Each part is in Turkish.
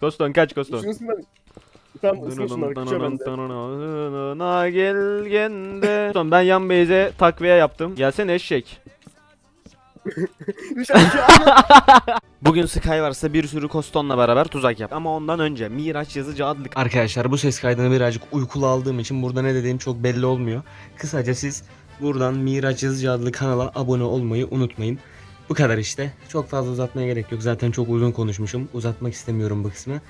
Koston kaç Koston. Tam ısınsınlar küçüğe Koston ben yan beyze takviye yaptım. Gelsene eşek. Bugün Sky varsa bir sürü Koston'la beraber tuzak yap. Ama ondan önce Miraç Yazıcı adlı arkadaşlar bu ses kaydını birazcık uykulu aldığım için burada ne dediğim çok belli olmuyor. Kısaca siz buradan Miraç Yazıcı adlı kanala abone olmayı unutmayın. Bu kadar işte. Çok fazla uzatmaya gerek yok. Zaten çok uzun konuşmuşum. Uzatmak istemiyorum bu kısmı.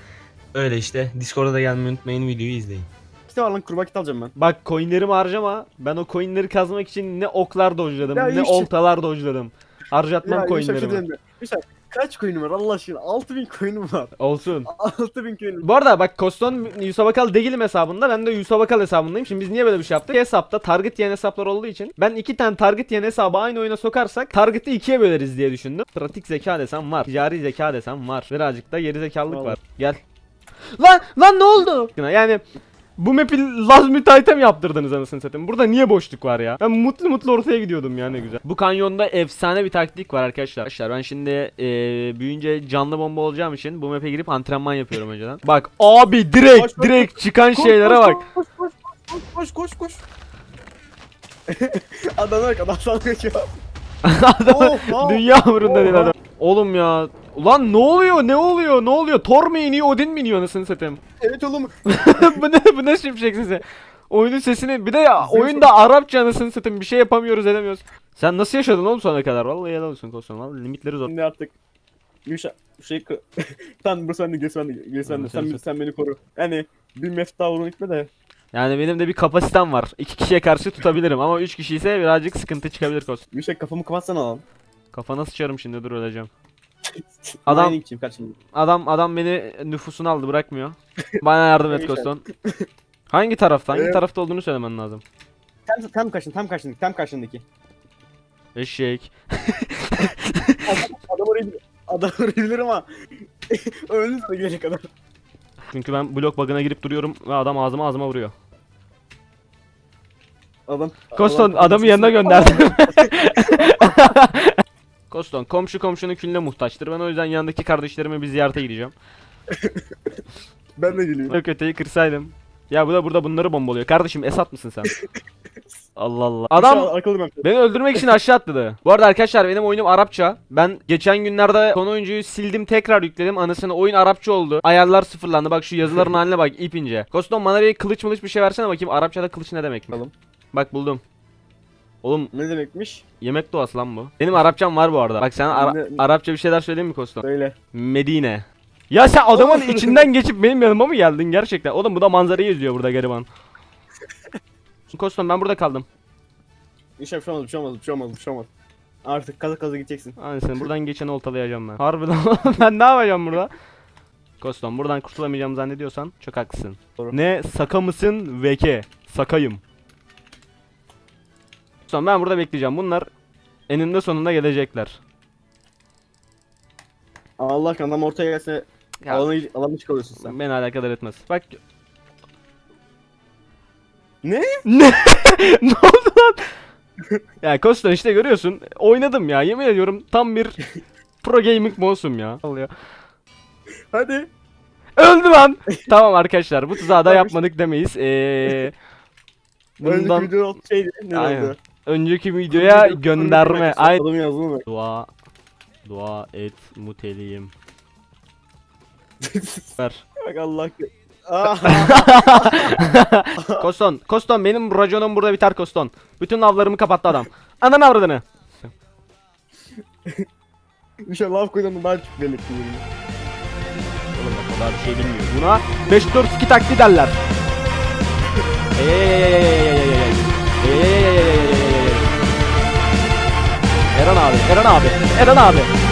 Öyle işte. Discord'a da gelmeyi unutmayın. Videoyu izleyin. Kit var lan kurbağa kit alacağım ben. Bak coinlerimi harcama. Ben o coinleri kazmak için ne oklar dojladım ne işte. oltalar dojladım. Harcatmam şey coinlerimi. Bir şarkı Kaç coin'im var Allah aşkına? 6000 coin'im var. Olsun. 6000 coin'im. Bu arada bak Koston Yusabakal değilim hesabında. Ben de Yusabakal hesabındayım. Şimdi biz niye böyle bir şey yaptık? Hesapta target yiyen hesaplar olduğu için ben iki tane target yiyen hesabı aynı oyuna sokarsak target'i ikiye böleriz diye düşündüm. Pratik zeka desem var. Ticari zeka desem var. Birazcık da geri zekalılık Vallahi. var. Gel. Lan lan ne oldu? Yani bu map'i laz müteahhitem yaptırdınız anasını satayım. Burada niye boşluk var ya? Ben mutlu mutlu ortaya gidiyordum ya ne güzel. Bu kanyonda efsane bir taktik var arkadaşlar. Arkadaşlar ben şimdi e, büyüyünce canlı bomba olacağım için bu map'e girip antrenman yapıyorum önceden. Bak abi direkt koş, direkt koş, çıkan koş, şeylere bak. Koş koş koş koş koş koş. adam bak adam sana geçiyor. adam, oh, dünya umurunda oh, değil adam. Oğlum ya. Ulan ne oluyor? Ne oluyor? Ne oluyor? Thor mu iniyor? Odin mi iniyor? Nasıl satayım? Evet oğlum. bu ne? Bu ne şimşek size? Oyunun sesini bir de ya oyunda Arapça anasını satayım bir şey yapamıyoruz edemiyoruz. Sen nasıl yaşadın oğlum sonuna kadar? Vallahi helal olsun Koston. Vallahi limitleri zor. Ne yaptık? Yuşa şey sen Bruce Wendy, Grace Wendy, Grace Wendy. Sen, sen, sen beni koru. Yani bir mefta vurun gitme de. Yani benim de bir kapasitem var. İki kişiye karşı tutabilirim ama üç kişi ise birazcık sıkıntı çıkabilir Koston. Yuşa kafamı kapatsana lan. Kafana sıçarım şimdi dur öleceğim. Adam adam adam beni nüfusuna aldı bırakmıyor. Bana yardım et Koston. Hangi tarafta? Hangi ee, tarafta olduğunu söylemen lazım. Tam, tam kaçın, tam kaçındaki, tam kaçındaki. Eşek. Adam oraya. Adam oraya gidiyor ama. Öldü sana gidecek adam. Çünkü ben blok bug'ına girip duruyorum ve adam ağzıma ağzıma vuruyor. Adam. Koston adamı yanına gönderdim. Koston komşu komşunun külüne muhtaçtır. Ben o yüzden yandaki kardeşlerime bir ziyarete gideceğim. ben de geliyorum. Yok öteyi kırsaydım. Ya bu da burada bunları bombalıyor. Kardeşim Esat mısın sen? Allah Allah. Adam beni öldürmek için aşağı atladı. Bu arada arkadaşlar benim oyunum Arapça. Ben geçen günlerde son oyuncuyu sildim tekrar yükledim. Anasını oyun Arapça oldu. Ayarlar sıfırlandı. Bak şu yazıların haline bak ipince. Kostom bana bir kılıç mılıç bir şey versene bakayım. Arapçada kılıç ne demek? Bakalım. Bak buldum. Oğlum Ne demekmiş? yemek duası lan bu. Benim Arapçam var bu arada. Bak sen Ara- Arapça bir şeyler söyleyeyim mi Kosto? Söyle. Medine. Ya sen adamın içinden geçip benim yanıma mı geldin gerçekten? Oğlum bu da manzarayı izliyor burada gariban. Kostom ben burada kaldım. İnşallah bir şey olmaz, bir şey olmaz, bir şey olmaz, bir şey olmaz. Artık kaza kaza gideceksin. Aynısını buradan geçeni oltalayacağım ben. Harbiden ben ne yapacağım burada? Kostom buradan kurtulamayacağım zannediyorsan çok haklısın. Doğru. Ne saka mısın veke? Sakayım. Son ben burada bekleyeceğim. Bunlar eninde sonunda gelecekler. Allah kan ortaya gelse Ya. alanı, alanı çıkarıyorsun sen. Beni alakadar etmez. Bak Ne? Ne? ne oldu lan? ya Kostan işte görüyorsun. Oynadım ya. Yemin ediyorum tam bir pro gaming mouse'um ya. Al. Hadi. Öldü lan. tamam arkadaşlar bu tuzağı da yapmadık demeyiz. Ee, bundan videonun alt şeydi. Ne Aynen. oldu? önceki videoya gönderme. Ay dua dua et muteliyim. Ver. Bak Allah. Ah, Koston, Koston benim raconum burada biter Koston. Bütün avlarımı kapattı adam. Ananı avradını. bir şey laf koydum daha çok delik. Oğlum o kadar bir şey bilmiyor. Buna 5 4 2 taktiği derler. Ey ey ey ey ey ey ey ey ey ey ey ey ey ey ey Eren abi, Eren abi, Eren abi.